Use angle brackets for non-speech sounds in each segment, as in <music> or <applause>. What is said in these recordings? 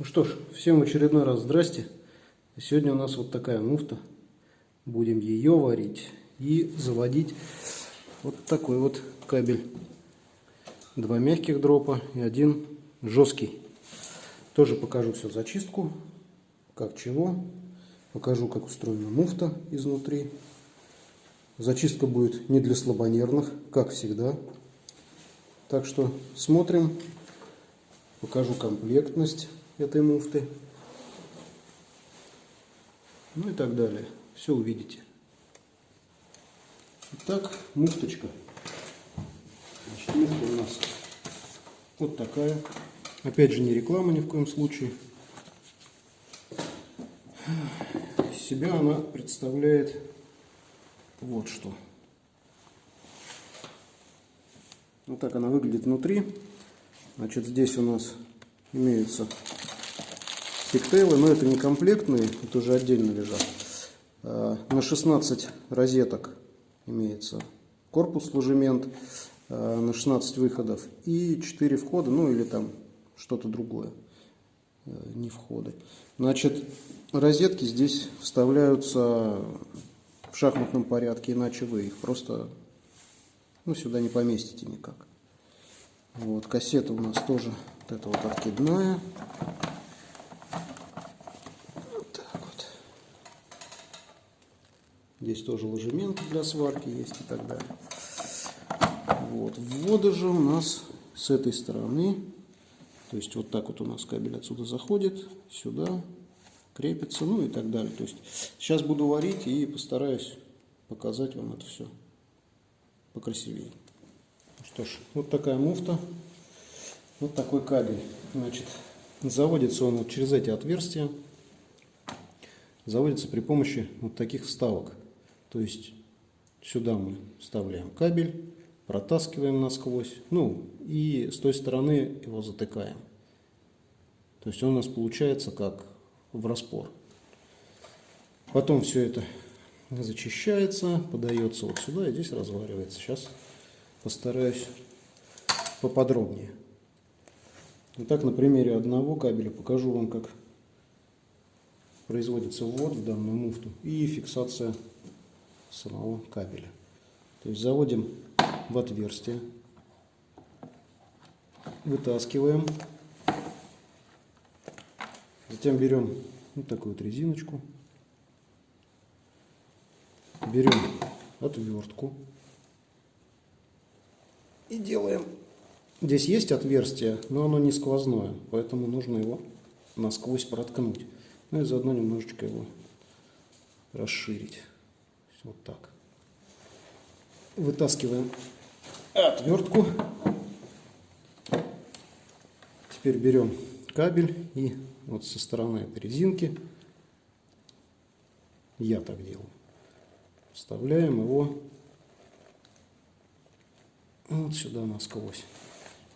Ну что ж, всем очередной раз здрасте. Сегодня у нас вот такая муфта. Будем ее варить и заводить вот такой вот кабель. Два мягких дропа и один жесткий. Тоже покажу всю зачистку, как чего. Покажу, как устроена муфта изнутри. Зачистка будет не для слабонервных, как всегда. Так что смотрим. Покажу комплектность этой муфты. Ну и так далее. Все увидите. Итак, муфточка. Значит, муфта у нас вот такая. Опять же, не реклама ни в коем случае. Из себя она представляет вот что. Вот так она выглядит внутри. Значит, здесь у нас имеются пиктейлы, но это не комплектные, это уже отдельно лежат. А, на 16 розеток имеется корпус ложемент а, на 16 выходов и 4 входа, ну или там что-то другое, э, не входы. Значит, розетки здесь вставляются в шахматном порядке, иначе вы их просто ну, сюда не поместите никак. Вот, кассета у нас тоже вот эта вот откидная. Здесь тоже ложемент для сварки есть и так далее. Вот. Вводы же у нас с этой стороны. То есть вот так вот у нас кабель отсюда заходит, сюда крепится, ну и так далее. То есть сейчас буду варить и постараюсь показать вам это все покрасивее. Что ж, вот такая муфта, вот такой кабель. Значит, заводится он вот через эти отверстия. Заводится при помощи вот таких вставок. То есть сюда мы вставляем кабель, протаскиваем насквозь, ну и с той стороны его затыкаем. То есть он у нас получается как в распор. Потом все это зачищается, подается вот сюда и здесь разваривается. Сейчас постараюсь поподробнее. Итак, на примере одного кабеля покажу вам, как производится ввод в данную муфту и фиксация самого кабеля. То есть заводим в отверстие, вытаскиваем, затем берем вот такую вот резиночку, берем отвертку и делаем. Здесь есть отверстие, но оно не сквозное, поэтому нужно его насквозь проткнуть. Ну и заодно немножечко его расширить. Вот так. Вытаскиваем отвертку. Теперь берем кабель и вот со стороны этой резинки, я так делаю, вставляем его вот сюда насквозь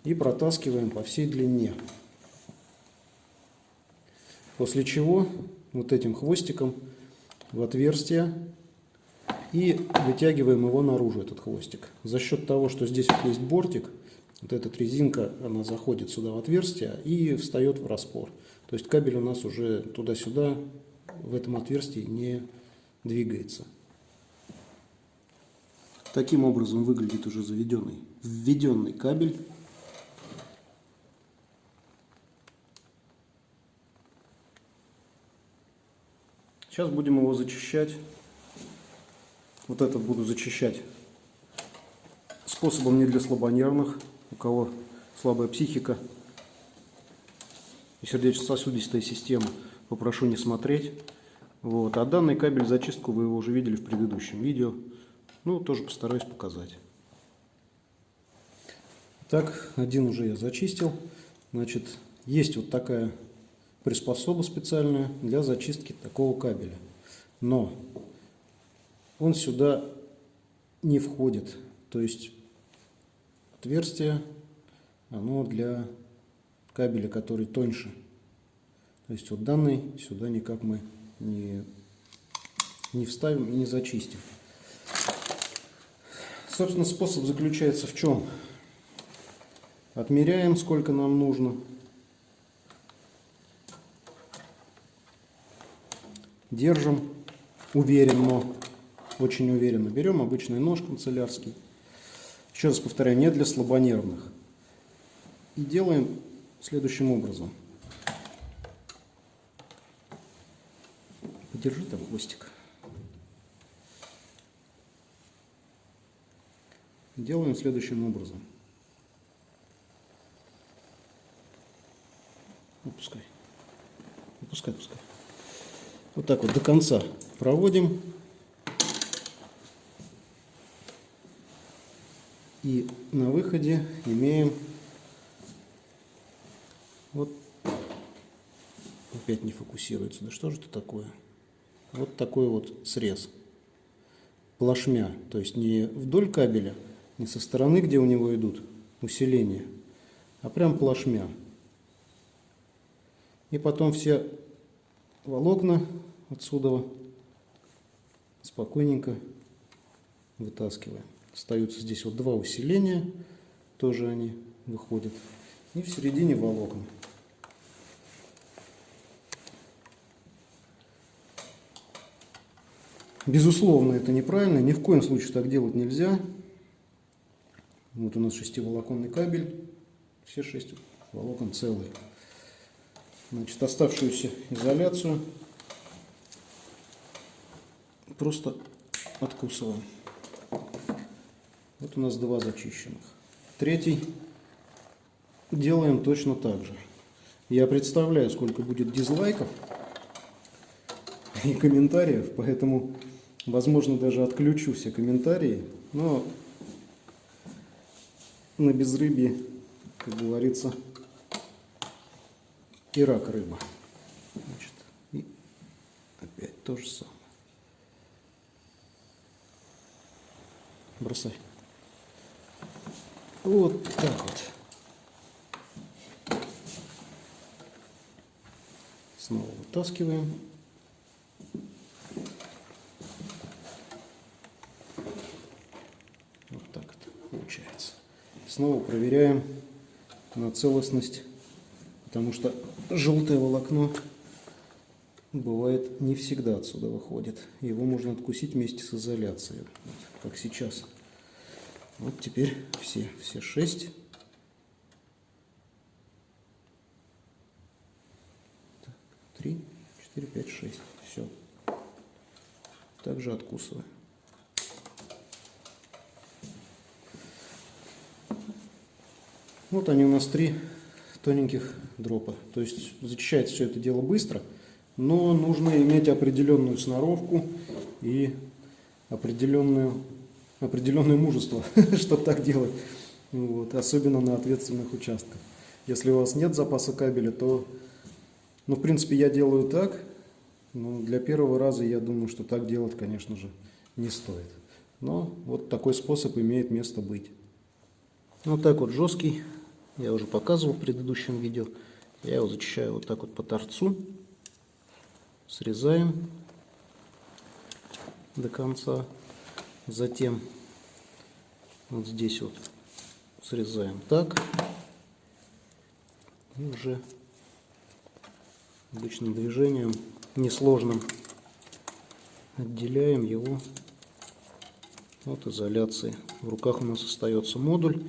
и протаскиваем по всей длине. После чего вот этим хвостиком в отверстие и вытягиваем его наружу, этот хвостик. За счет того, что здесь вот есть бортик, вот эта резинка, она заходит сюда в отверстие и встает в распор. То есть кабель у нас уже туда-сюда в этом отверстии не двигается. Таким образом выглядит уже заведенный, введенный кабель. Сейчас будем его зачищать. Вот этот буду зачищать способом не для слабонервных, у кого слабая психика и сердечно-сосудистая система, попрошу не смотреть. Вот. А данный кабель зачистку вы его уже видели в предыдущем видео. Ну, тоже постараюсь показать. Так, один уже я зачистил. Значит, есть вот такая приспособа специальная для зачистки такого кабеля. Но он сюда не входит. То есть отверстие, оно для кабеля, который тоньше. То есть вот данный сюда никак мы не, не вставим и не зачистим. Собственно, способ заключается в чем? Отмеряем, сколько нам нужно. держим уверенно, очень уверенно. Берем обычный нож канцелярский. Еще раз повторяю, не для слабонервных. И делаем следующим образом. Подержи там хвостик. Делаем следующим образом. Опускай. Опускай, пускай. Вот так вот до конца проводим. И на выходе имеем вот опять не фокусируется. Да что же это такое? Вот такой вот срез. Плашмя. То есть не вдоль кабеля, не со стороны, где у него идут усиления, а прям плашмя. И потом все волокна отсюда спокойненько вытаскиваем. Остаются здесь вот два усиления, тоже они выходят. И в середине волокна. Безусловно, это неправильно, ни в коем случае так делать нельзя. Вот у нас шестиволоконный кабель, все шесть волокон целые. Значит, оставшуюся изоляцию просто откусываем. Вот у нас два зачищенных. Третий делаем точно так же. Я представляю, сколько будет дизлайков и комментариев, поэтому, возможно, даже отключу все комментарии. Но на безрыбье, как говорится, и рак рыба. Значит, и опять то же самое. Бросай. Вот так вот. Снова вытаскиваем. Вот так это получается. Снова проверяем на целостность, потому что желтое волокно бывает не всегда отсюда выходит. Его можно откусить вместе с изоляцией, как сейчас. Вот теперь все, все шесть. Так, три, четыре, пять, шесть. Все. Также откусываем. Вот они у нас три тоненьких дропа. То есть зачищается все это дело быстро, но нужно иметь определенную сноровку и определенную, определенное мужество, <laughs> чтобы так делать. Вот, особенно на ответственных участках. Если у вас нет запаса кабеля, то, ну, в принципе, я делаю так. Но для первого раза я думаю, что так делать, конечно же, не стоит. Но вот такой способ имеет место быть. Вот так вот жесткий я уже показывал в предыдущем видео. Я его зачищаю вот так вот по торцу. Срезаем до конца. Затем вот здесь вот срезаем так. И уже обычным движением, несложным, отделяем его от изоляции. В руках у нас остается модуль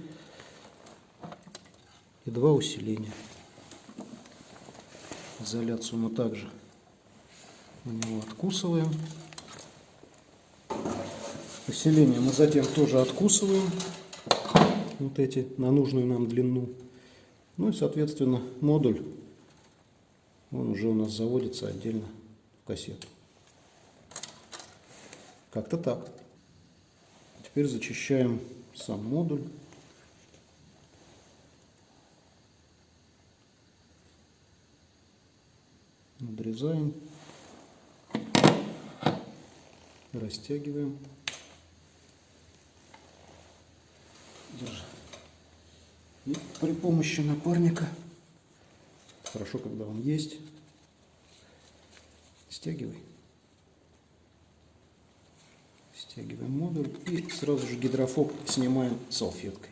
и два усиления. Изоляцию мы также на него откусываем. Усиление мы затем тоже откусываем, вот эти, на нужную нам длину. Ну и, соответственно, модуль, он уже у нас заводится отдельно в кассету. Как-то так. Теперь зачищаем сам модуль. надрезаем, растягиваем. Держи. И при помощи напарника, хорошо, когда он есть, стягивай. Стягиваем модуль и сразу же гидрофоб снимаем салфеткой.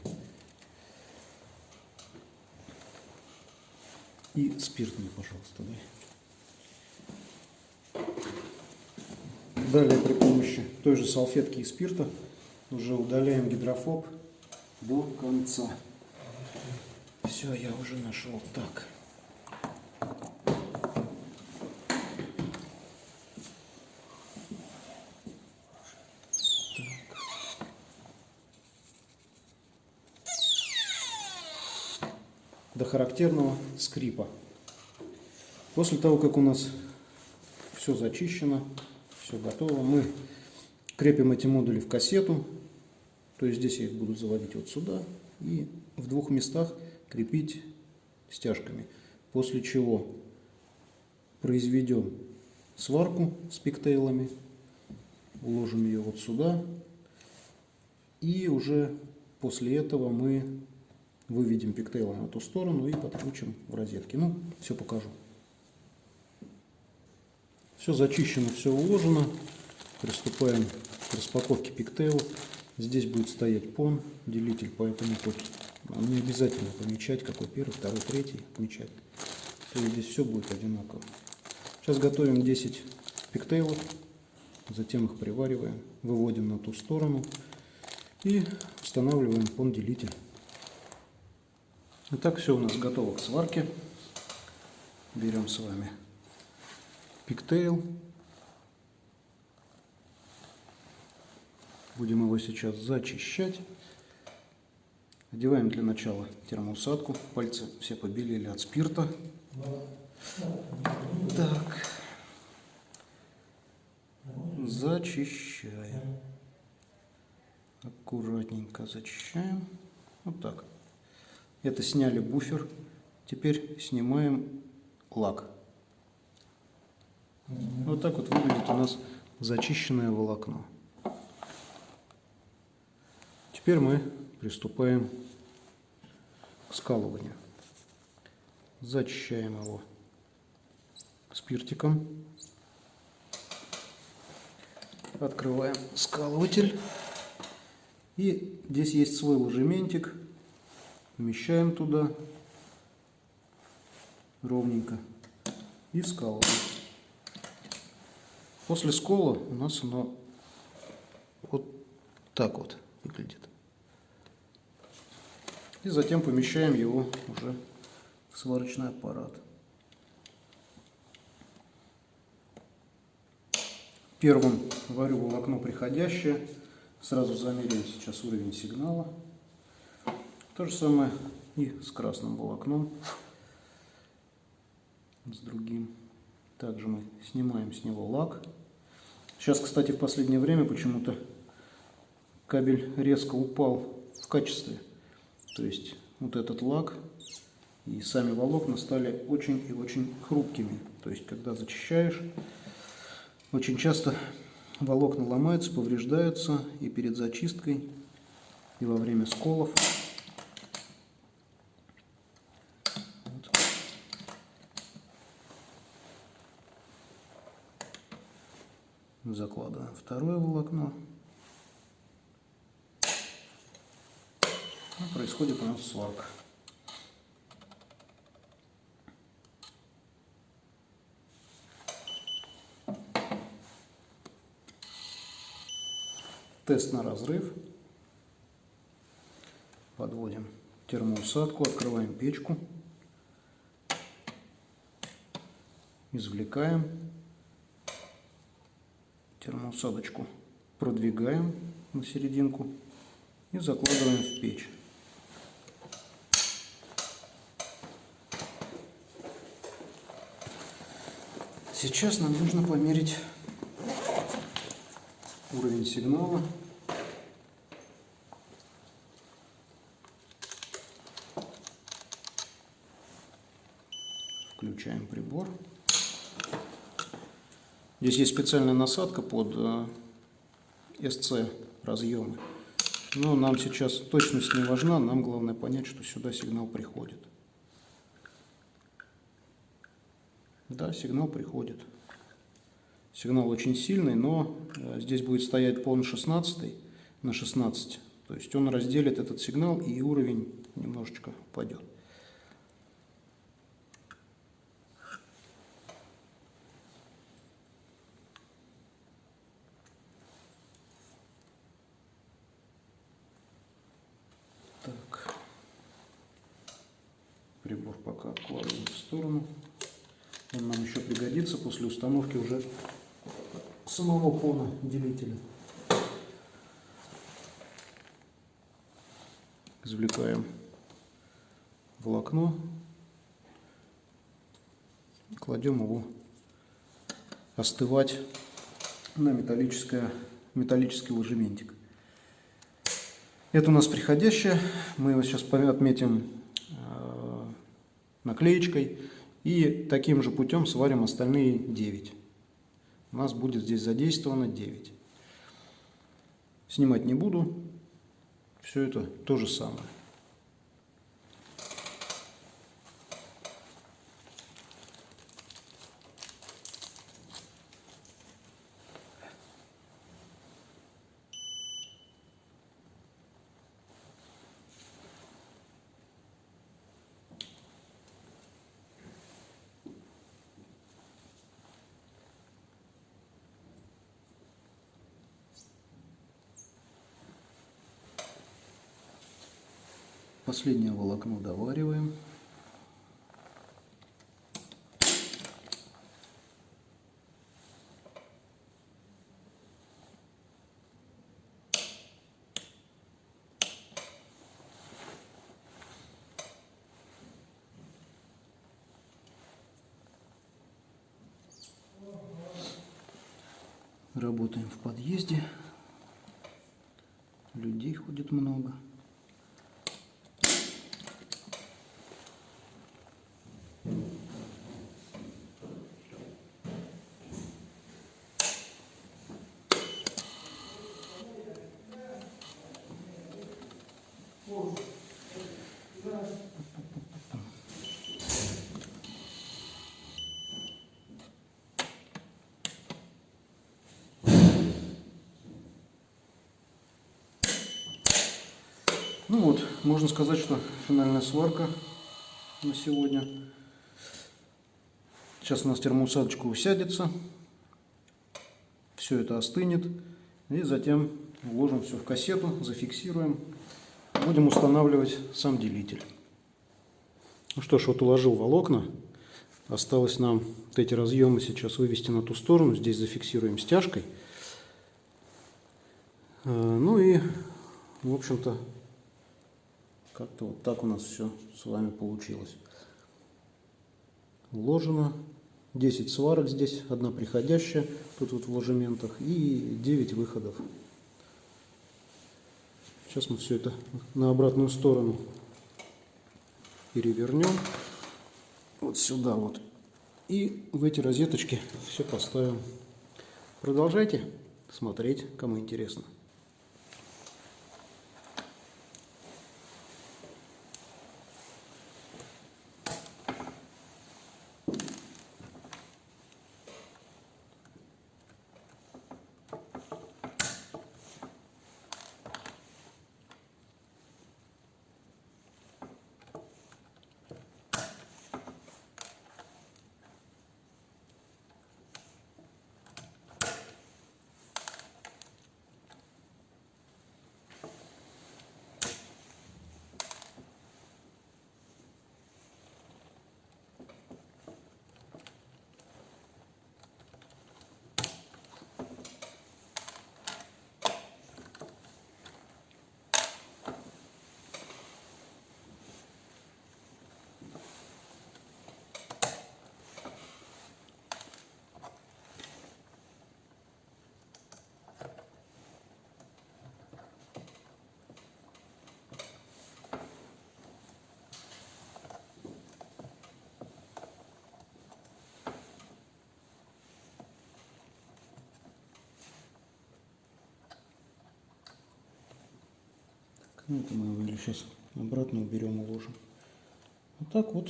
И спирт мне, пожалуйста, дай. Далее при помощи той же салфетки и спирта уже удаляем гидрофоб до конца. Все, я уже нашел. Так. до характерного скрипа. После того, как у нас все зачищено, все готово, мы крепим эти модули в кассету. То есть здесь я их буду заводить вот сюда и в двух местах крепить стяжками. После чего произведем сварку с пиктейлами, уложим ее вот сюда. И уже после этого мы выведем пиктейлом в эту сторону и подключим в розетки. Ну, все покажу. Все зачищено, все уложено. Приступаем к распаковке пиктейла. Здесь будет стоять пон, делитель, поэтому тут не обязательно помечать, какой первый, второй, третий отмечать. То есть здесь все будет одинаково. Сейчас готовим 10 пиктейлов, затем их привариваем, выводим на ту сторону и устанавливаем пон-делитель. Итак, все у нас готово к сварке. Берем с вами пиктейл. Будем его сейчас зачищать. Одеваем для начала термоусадку. Пальцы все побелели от спирта. Так. Зачищаем. Аккуратненько зачищаем. Вот так. Это сняли буфер. Теперь снимаем лак. Вот так вот выглядит у нас зачищенное волокно. Теперь мы приступаем к скалыванию. Зачищаем его спиртиком. Открываем скалыватель. И здесь есть свой ложементик помещаем туда ровненько и скалываем. После скола у нас оно вот так вот выглядит. И затем помещаем его уже в сварочный аппарат. Первым варю волокно приходящее. Сразу замеряем сейчас уровень сигнала. То же самое и с красным волокном, с другим. Также мы снимаем с него лак. Сейчас, кстати, в последнее время почему-то кабель резко упал в качестве. То есть вот этот лак и сами волокна стали очень и очень хрупкими. То есть когда зачищаешь, очень часто волокна ломаются, повреждаются и перед зачисткой, и во время сколов. закладываем второе волокно. Происходит у нас сварка. Тест на разрыв. Подводим термоусадку, открываем печку, извлекаем термоусадочку продвигаем на серединку и закладываем в печь. Сейчас нам нужно померить уровень сигнала. Включаем прибор. Здесь есть специальная насадка под SC э, разъемы. Но нам сейчас точность не важна, нам главное понять, что сюда сигнал приходит. Да, сигнал приходит. Сигнал очень сильный, но э, здесь будет стоять пон 16 на 16. То есть он разделит этот сигнал и уровень немножечко упадет. Так. Прибор пока откладываем в сторону. Он нам еще пригодится после установки уже самого фона делителя. Извлекаем волокно, кладем его остывать на металлическое, металлический ложементик. Это у нас приходящее. Мы его сейчас отметим э, наклеечкой. И таким же путем сварим остальные 9. У нас будет здесь задействовано 9. Снимать не буду. Все это то же самое. Последнее волокно довариваем. Работаем в подъезде. Людей ходит много. Ну вот, можно сказать, что финальная сварка на сегодня. Сейчас у нас термоусадочка усядется, все это остынет, и затем вложим все в кассету, зафиксируем, будем устанавливать сам делитель. Ну что ж, вот уложил волокна, осталось нам вот эти разъемы сейчас вывести на ту сторону, здесь зафиксируем стяжкой. Э, ну и, в общем-то, как-то вот так у нас все с вами получилось. Вложено 10 сварок здесь, одна приходящая, тут вот в ложементах, и 9 выходов. Сейчас мы все это на обратную сторону перевернем. Вот сюда вот. И в эти розеточки все поставим. Продолжайте смотреть, кому интересно. Ну, это мы его сейчас обратно уберем, уложим. Вот так вот,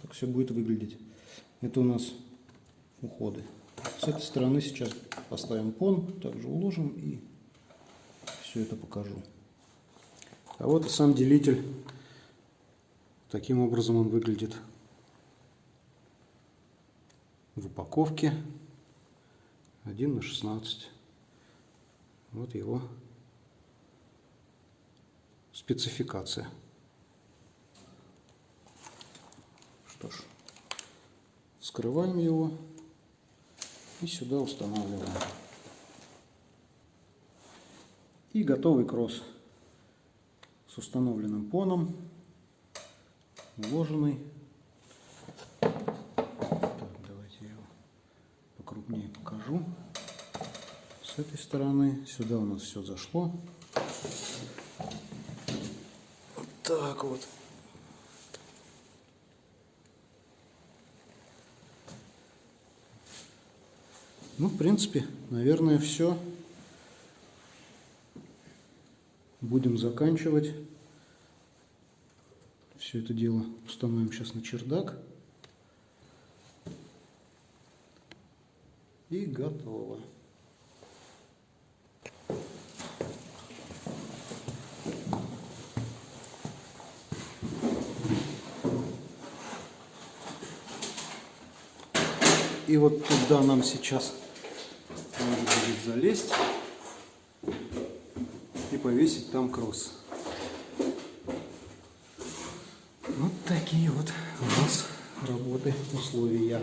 так все будет выглядеть. Это у нас уходы. С этой стороны сейчас поставим пон, также уложим и все это покажу. А вот и сам делитель. Таким образом он выглядит в упаковке 1 на 16. Вот его спецификация. Что ж, скрываем его и сюда устанавливаем. И готовый кросс с установленным поном, уложенный. Так, давайте я его покрупнее покажу. С этой стороны сюда у нас все зашло. Вот так вот. Ну, в принципе, наверное, все. Будем заканчивать. Все это дело установим сейчас на чердак. И готово. И вот туда нам сейчас надо будет залезть и повесить там кросс. Вот такие вот у нас работы, условия.